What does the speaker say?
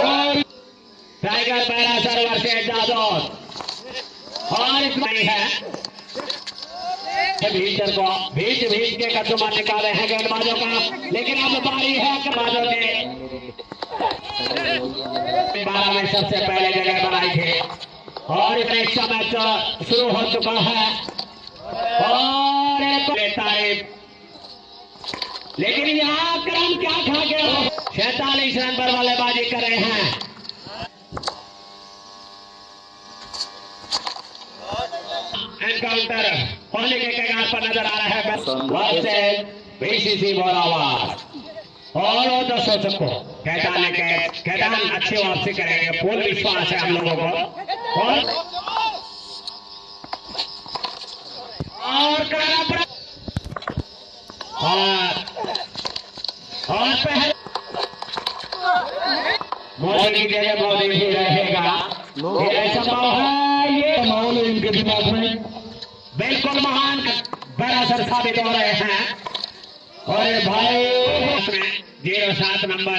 और tiger para server से जादौर और इसमें है भीतर को भीच भीच के कदमा निकाले हैं गेंदबाजों का, लेकिन अब बारी है गेंदबाजों ने बारह में सबसे पहले जगह बनाई थी। और इसमें इसका मैच शुरू हो चुका है। और एक तारीफ़ लेकिन यहाँ क्रम क्या खा गया सैतालीस रन पर बल्लेबाजी कर रहे हैं एनकाउंटर पहले के कगार पर नज़र आ रहा है वर्सेस बीसीसी बोरावार और वो सबको कैटान ने कह कैटान अच्छी वापसी करेंगे पूर्ण विश्वास है हम लोगों को और और पड़ा और और पहले मोदी की जगह मोदी ही रहेगा। ये संभव है ये माहौल इनके दिमाग में बिल्कुल महान बड़ा सर साबित हो रहे हैं। और भाई ज़ीरो सात नंबर